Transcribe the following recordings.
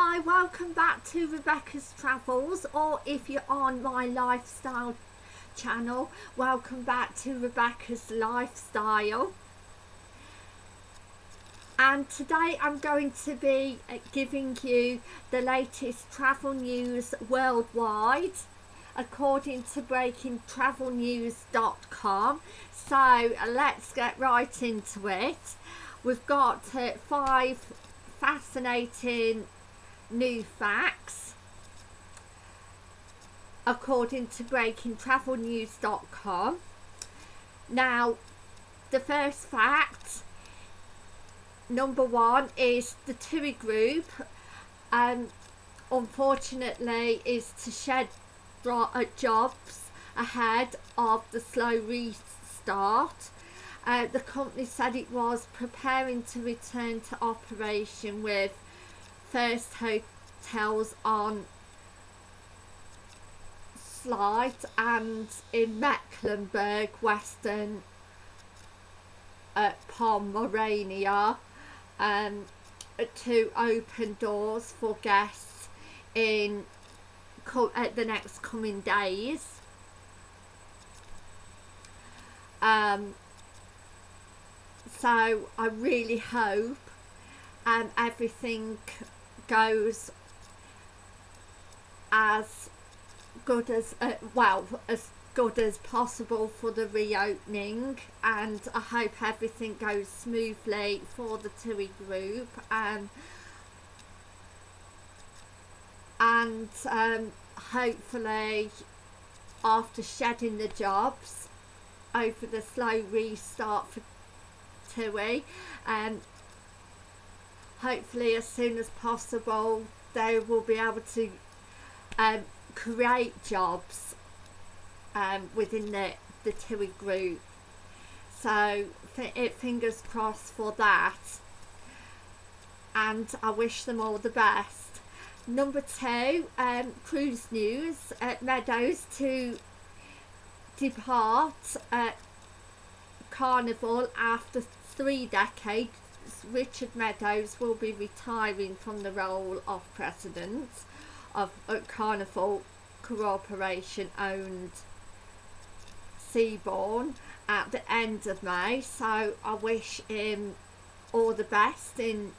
Hi, welcome back to Rebecca's Travels, or if you're on my lifestyle channel, welcome back to Rebecca's Lifestyle. And today I'm going to be uh, giving you the latest travel news worldwide according to breakingtravelnews.com. So let's get right into it. We've got uh, five fascinating new facts. According to breakingtravelnews.com now the first fact number one is the TUI group um unfortunately is to shed uh, jobs ahead of the slow restart. Uh, the company said it was preparing to return to operation with first hotels on Sylt and in Mecklenburg, Western uh, Pomerania um, to open doors for guests in uh, the next coming days. Um, so I really hope um, everything goes as good as uh, well as good as possible for the reopening and I hope everything goes smoothly for the TUI group and and um, hopefully after shedding the jobs over the slow restart for TUI um, hopefully as soon as possible they will be able to um, create jobs um, within the, the TUI group. So it fingers crossed for that. And I wish them all the best. Number two um, cruise news. At Meadows to depart at Carnival after three decades Richard Meadows will be retiring from the role of president of Carnival Corporation owned Seabourn at the end of May so I wish him all the best in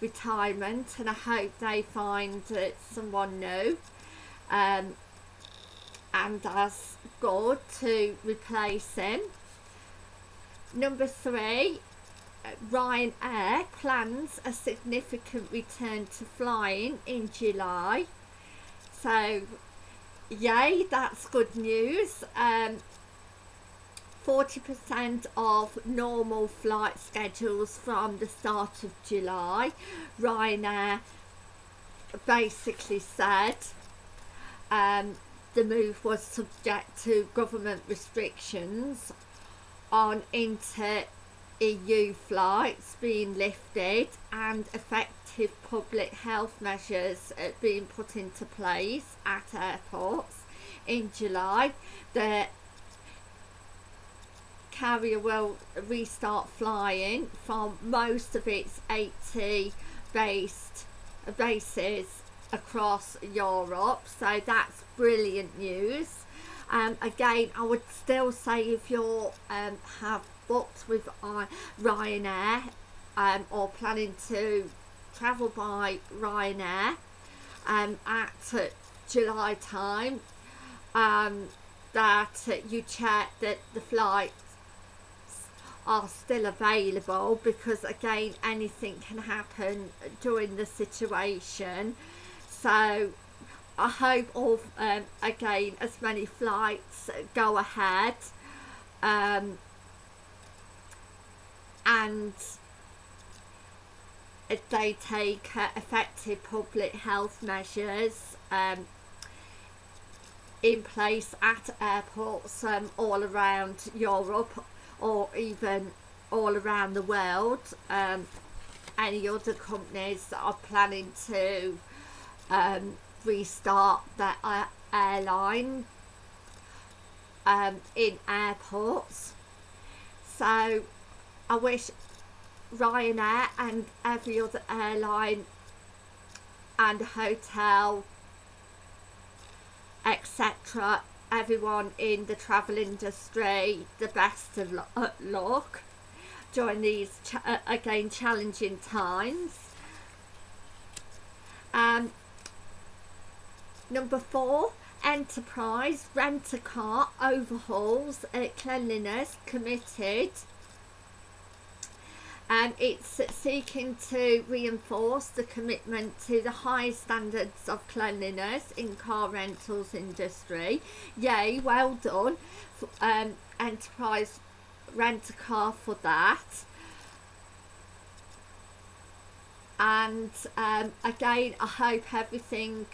retirement and I hope they find uh, someone new um, and as good to replace him. Number three, Ryanair plans a significant return to flying in July. So, yay, that's good news. 40% um, of normal flight schedules from the start of July. Ryanair basically said um, the move was subject to government restrictions on inter EU flights being lifted and effective public health measures uh, being put into place at airports in July. The carrier will restart flying from most of its 80 based bases across Europe so that's brilliant news um, again I would still say if you um, have booked with uh, Ryanair um, or planning to travel by Ryanair um, at uh, July time. Um, that uh, you check that the flights are still available because again anything can happen during the situation. So I hope all um, again as many flights go ahead. Um, and they take uh, effective public health measures um, in place at airports um, all around Europe or even all around the world um, any other companies that are planning to um, restart their uh, airline um, in airports. So I wish Ryanair and every other airline and hotel etc everyone in the travel industry the best of uh, luck during these ch uh, again challenging times. Um, number four enterprise rent a car overhauls uh, cleanliness committed and it's seeking to reinforce the commitment to the high standards of cleanliness in car rentals industry. Yay, well done, um, Enterprise Rent a Car for that. And um, again, I hope everything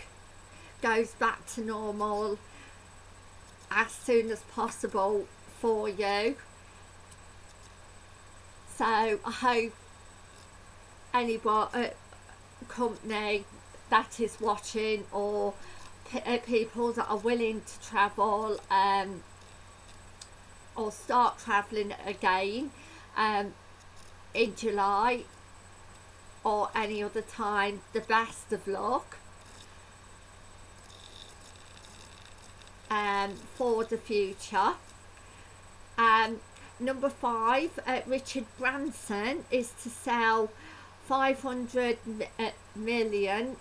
goes back to normal as soon as possible for you so I hope anyone company that is watching or uh, people that are willing to travel um, or start travelling again um, in July or any other time the best of luck um, for the future. Um, Number five, uh, Richard Branson is to sell 500 uh,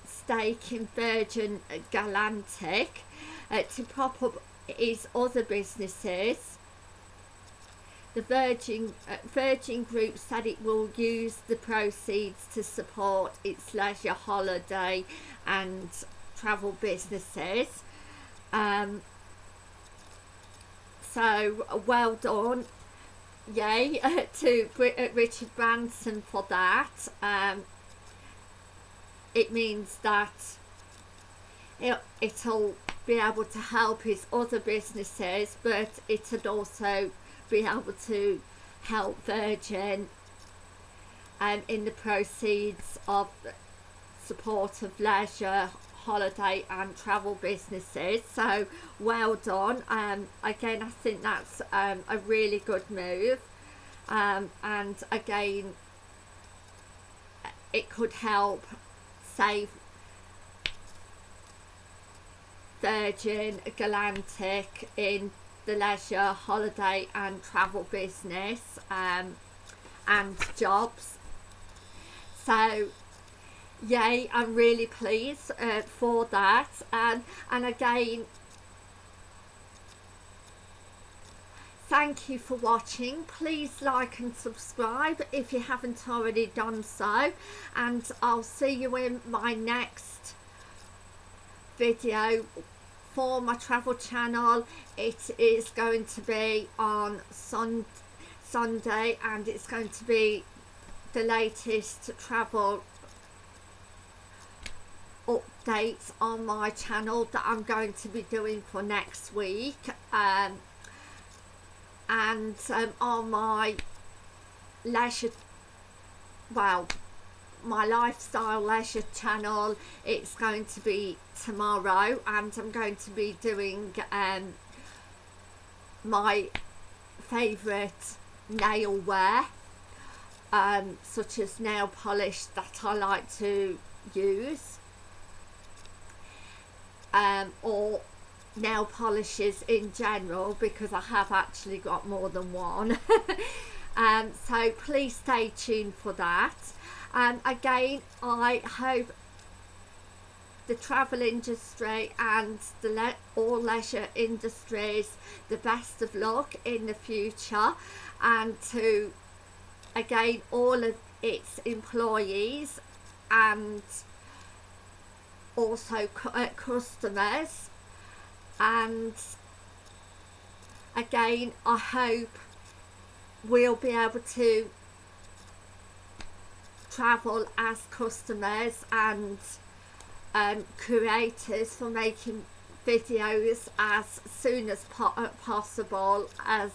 stake in Virgin Galactic uh, to prop up his other businesses. The Virgin uh, Virgin Group said it will use the proceeds to support its leisure holiday and travel businesses. Um, so well done yay uh, to uh, Richard Branson for that. Um, it means that it, it'll be able to help his other businesses, but it'll also be able to help Virgin um, in the proceeds of support of leisure holiday and travel businesses. So well done. Um again i think that's um, a really good move. Um, and again it could help save Virgin Galactic in the leisure holiday and travel business um, and jobs. So yay I'm really pleased uh, for that. And and again thank you for watching. Please like and subscribe if you haven't already done so. And I'll see you in my next video for my travel channel. It is going to be on sun Sunday and it's going to be the latest travel updates on my channel that I'm going to be doing for next week um, and um, on my leisure well my lifestyle leisure channel. It's going to be tomorrow and I'm going to be doing um, my favourite nail wear um, such as nail polish that I like to use um, or nail polishes in general because I have actually got more than one. Um, so please stay tuned for that. And um, again I hope the travel industry and the le all leisure industries the best of luck in the future and to again all of its employees and also uh, customers and again I hope we'll be able to travel as customers and um, creators for making videos as soon as po uh, possible as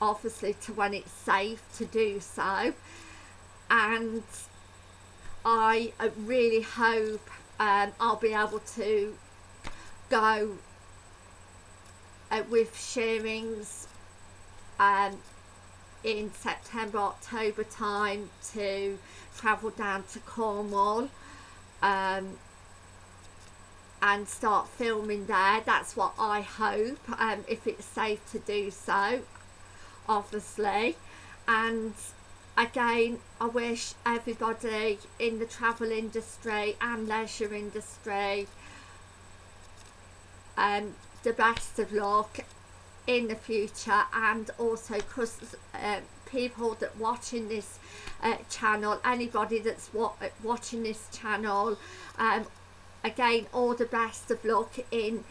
obviously to when it's safe to do so. And I really hope um, I'll be able to go uh, with Shearings um, in September October time to travel down to Cornwall um, and start filming there. That's what I hope, um, if it's safe to do so, obviously. And again, I wish everybody in the travel industry and leisure industry um, the best of luck in the future and also because uh, people that watching this uh, channel anybody that's wa watching this channel um, again all the best of luck in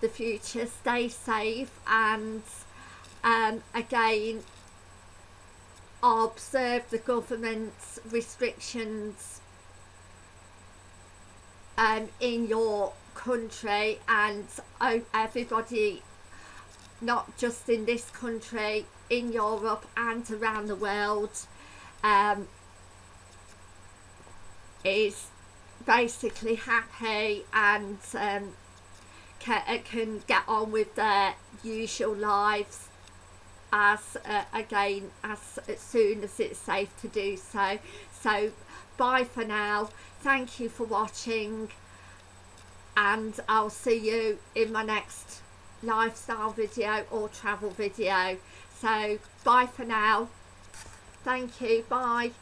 the future. Stay safe and um, again observe the government's restrictions um, in your country and everybody not just in this country in Europe and around the world um, is basically happy and um, can, can get on with their usual lives uh, again as, as soon as it's safe to do so. So bye for now. Thank you for watching and I'll see you in my next lifestyle video or travel video. So bye for now. Thank you. Bye